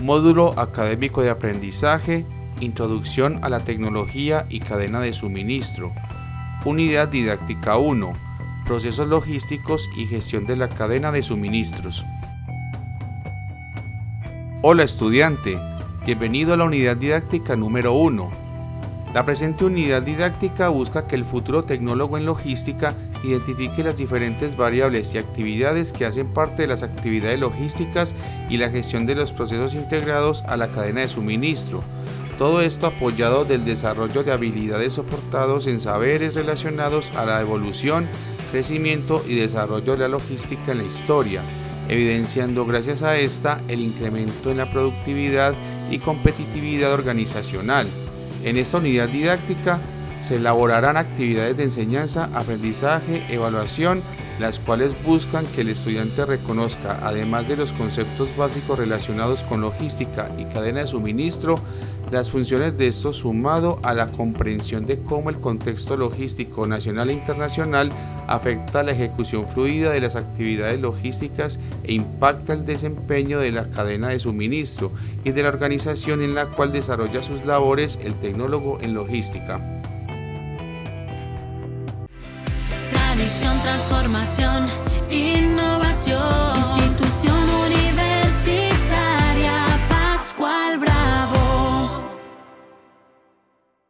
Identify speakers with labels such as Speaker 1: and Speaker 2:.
Speaker 1: Módulo Académico de Aprendizaje, Introducción a la Tecnología y Cadena de Suministro. Unidad Didáctica 1. Procesos logísticos y gestión de la cadena de suministros. Hola estudiante, bienvenido a la unidad didáctica número 1 la presente unidad didáctica busca que el futuro tecnólogo en logística identifique las diferentes variables y actividades que hacen parte de las actividades logísticas y la gestión de los procesos integrados a la cadena de suministro. Todo esto apoyado del desarrollo de habilidades soportados en saberes relacionados a la evolución, crecimiento y desarrollo de la logística en la historia, evidenciando gracias a esta el incremento en la productividad y competitividad organizacional. En esta unidad didáctica se elaborarán actividades de enseñanza, aprendizaje, evaluación, las cuales buscan que el estudiante reconozca, además de los conceptos básicos relacionados con logística y cadena de suministro, las funciones de esto sumado a la comprensión de cómo el contexto logístico nacional e internacional afecta la ejecución fluida de las actividades logísticas e impacta el desempeño de la cadena de suministro y de la organización en la cual desarrolla sus labores el tecnólogo en logística.
Speaker 2: Tradición, transformación, innovación